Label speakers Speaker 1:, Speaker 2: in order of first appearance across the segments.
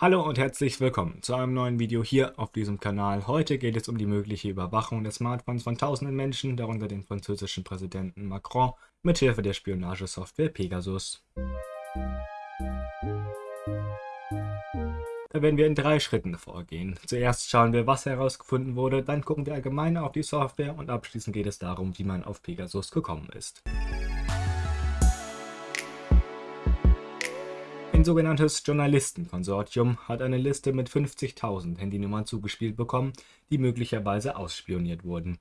Speaker 1: Hallo und herzlich willkommen zu einem neuen Video hier auf diesem Kanal. Heute geht es um die mögliche Überwachung des Smartphones von tausenden Menschen, darunter den französischen Präsidenten Macron, mithilfe der Spionagesoftware Pegasus. Da werden wir in drei Schritten vorgehen. Zuerst schauen wir, was herausgefunden wurde, dann gucken wir allgemein auf die Software und abschließend geht es darum, wie man auf Pegasus gekommen ist. Ein sogenanntes Journalistenkonsortium hat eine Liste mit 50.000 Handynummern zugespielt bekommen, die möglicherweise ausspioniert wurden.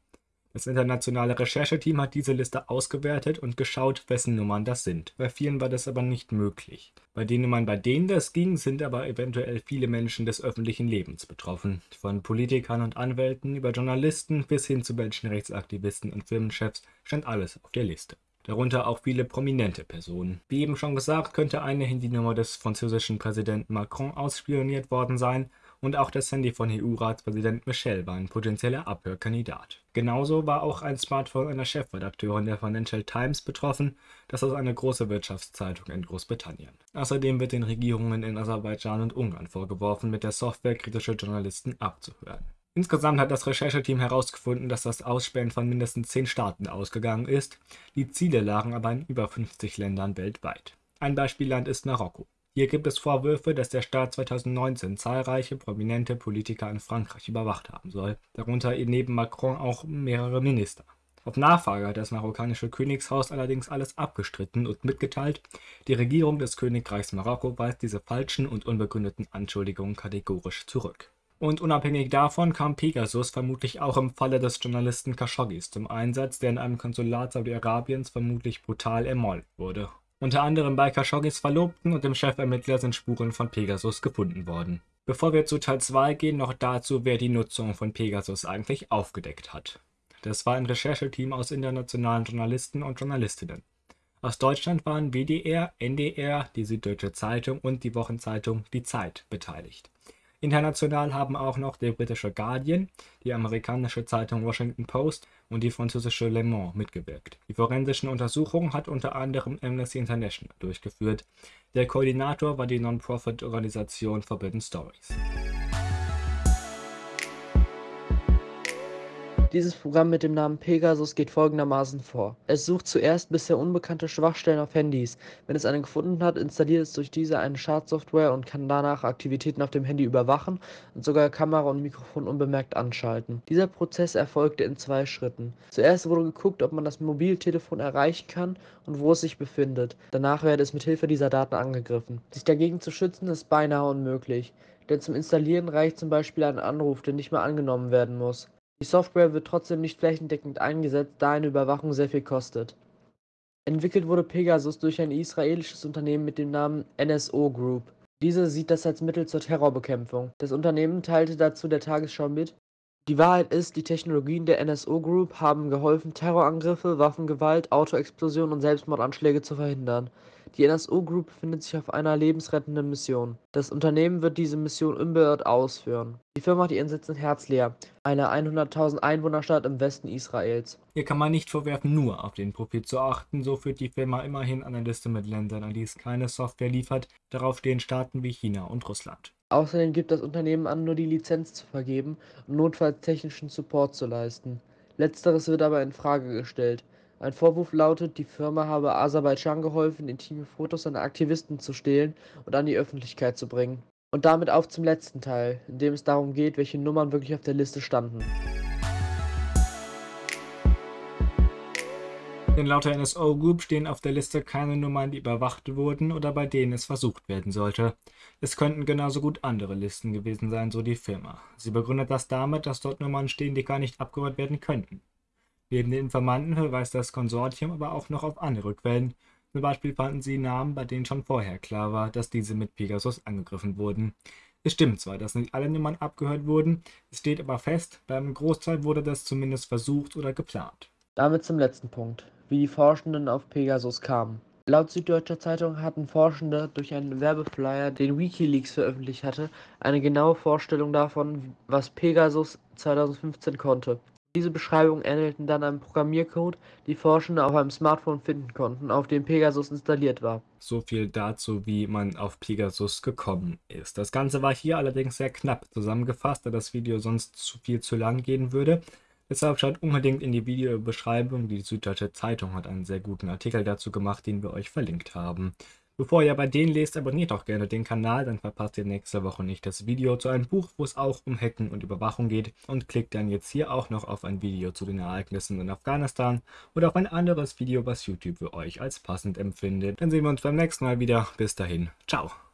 Speaker 1: Das internationale Rechercheteam hat diese Liste ausgewertet und geschaut, wessen Nummern das sind. Bei vielen war das aber nicht möglich. Bei den Nummern, bei denen das ging, sind aber eventuell viele Menschen des öffentlichen Lebens betroffen. Von Politikern und Anwälten über Journalisten bis hin zu Menschenrechtsaktivisten und Firmenchefs stand alles auf der Liste darunter auch viele prominente Personen. Wie eben schon gesagt, könnte eine Handynummer des französischen Präsidenten Macron ausspioniert worden sein und auch das Handy von EU-Ratspräsident Michel war ein potenzieller Abhörkandidat. Genauso war auch ein Smartphone einer Chefredakteurin der Financial Times betroffen, das ist eine große Wirtschaftszeitung in Großbritannien. Außerdem wird den Regierungen in Aserbaidschan und Ungarn vorgeworfen, mit der Software kritische Journalisten abzuhören. Insgesamt hat das Rechercheteam herausgefunden, dass das Ausspähen von mindestens 10 Staaten ausgegangen ist, die Ziele lagen aber in über 50 Ländern weltweit. Ein Beispielland ist Marokko. Hier gibt es Vorwürfe, dass der Staat 2019 zahlreiche prominente Politiker in Frankreich überwacht haben soll, darunter neben Macron auch mehrere Minister. Auf Nachfrage hat das marokkanische Königshaus allerdings alles abgestritten und mitgeteilt, die Regierung des Königreichs Marokko weist diese falschen und unbegründeten Anschuldigungen kategorisch zurück. Und unabhängig davon kam Pegasus vermutlich auch im Falle des Journalisten Khashoggis zum Einsatz, der in einem Konsulat Saudi-Arabiens vermutlich brutal ermordet wurde. Unter anderem bei Khashoggis Verlobten und dem Chefermittler sind Spuren von Pegasus gefunden worden. Bevor wir zu Teil 2 gehen, noch dazu, wer die Nutzung von Pegasus eigentlich aufgedeckt hat. Das war ein Rechercheteam aus internationalen Journalisten und Journalistinnen. Aus Deutschland waren WDR, NDR, die Süddeutsche Zeitung und die Wochenzeitung Die Zeit beteiligt. International haben auch noch der britische Guardian, die amerikanische Zeitung Washington Post und die französische Le Monde mitgewirkt. Die forensischen Untersuchungen hat unter anderem Amnesty International durchgeführt. Der Koordinator war die Non-Profit-Organisation Forbidden Stories
Speaker 2: Dieses Programm mit dem Namen Pegasus geht folgendermaßen vor: Es sucht zuerst bisher unbekannte Schwachstellen auf Handys. Wenn es eine gefunden hat, installiert es durch diese eine Schadsoftware und kann danach Aktivitäten auf dem Handy überwachen und sogar Kamera und Mikrofon unbemerkt anschalten. Dieser Prozess erfolgte in zwei Schritten. Zuerst wurde geguckt, ob man das Mobiltelefon erreichen kann und wo es sich befindet. Danach werde es mit Hilfe dieser Daten angegriffen. Sich dagegen zu schützen ist beinahe unmöglich, denn zum Installieren reicht zum Beispiel ein Anruf, der nicht mehr angenommen werden muss. Die Software wird trotzdem nicht flächendeckend eingesetzt, da eine Überwachung sehr viel kostet. Entwickelt wurde Pegasus durch ein israelisches Unternehmen mit dem Namen NSO Group. Diese sieht das als Mittel zur Terrorbekämpfung. Das Unternehmen teilte dazu der Tagesschau mit die Wahrheit ist, die Technologien der NSO Group haben geholfen, Terrorangriffe, Waffengewalt, Autoexplosionen und Selbstmordanschläge zu verhindern. Die NSO Group befindet sich auf einer lebensrettenden Mission. Das Unternehmen wird diese Mission unbeirrt ausführen. Die Firma hat ihren Sitz in Herzliya, einer 100.000 Einwohnerstadt im Westen Israels.
Speaker 1: Hier kann man nicht vorwerfen, nur auf den Profit zu achten. So führt die Firma immerhin eine Liste mit Ländern, an die es keine Software liefert. Darauf stehen Staaten wie China und Russland.
Speaker 2: Außerdem gibt das Unternehmen an, nur die Lizenz zu vergeben und notfalls technischen Support zu leisten. Letzteres wird aber in Frage gestellt. Ein Vorwurf lautet, die Firma habe Aserbaidschan geholfen, intime Fotos einer Aktivisten zu stehlen und an die Öffentlichkeit zu bringen. Und damit auf zum letzten Teil, in dem es darum geht, welche Nummern wirklich auf der Liste standen.
Speaker 1: Denn laut der NSO Group stehen auf der Liste keine Nummern, die überwacht wurden oder bei denen es versucht werden sollte. Es könnten genauso gut andere Listen gewesen sein, so die Firma. Sie begründet das damit, dass dort Nummern stehen, die gar nicht abgehört werden könnten. Neben den Informanten verweist das Konsortium aber auch noch auf andere Quellen. Zum Beispiel fanden sie Namen, bei denen schon vorher klar war, dass diese mit Pegasus angegriffen wurden. Es stimmt zwar, dass nicht alle Nummern abgehört wurden, es steht aber fest, beim Großteil wurde das zumindest versucht oder geplant.
Speaker 2: Damit zum letzten Punkt wie die Forschenden auf Pegasus kamen. Laut Süddeutscher Zeitung hatten Forschende durch einen Werbeflyer, den Wikileaks veröffentlicht hatte, eine genaue Vorstellung davon, was Pegasus 2015 konnte. Diese Beschreibungen ähnelten dann einem Programmiercode, die Forschende auf einem Smartphone finden konnten, auf dem Pegasus installiert war.
Speaker 1: So viel dazu, wie man auf Pegasus gekommen ist. Das Ganze war hier allerdings sehr knapp zusammengefasst, da das Video sonst zu viel zu lang gehen würde. Deshalb schaut unbedingt in die Videobeschreibung. Die Süddeutsche Zeitung hat einen sehr guten Artikel dazu gemacht, den wir euch verlinkt haben. Bevor ihr bei denen lest, abonniert auch gerne den Kanal, dann verpasst ihr nächste Woche nicht das Video zu einem Buch, wo es auch um Hacken und Überwachung geht und klickt dann jetzt hier auch noch auf ein Video zu den Ereignissen in Afghanistan oder auf ein anderes Video, was YouTube für euch als passend empfindet. Dann sehen wir uns beim nächsten Mal wieder. Bis dahin, ciao.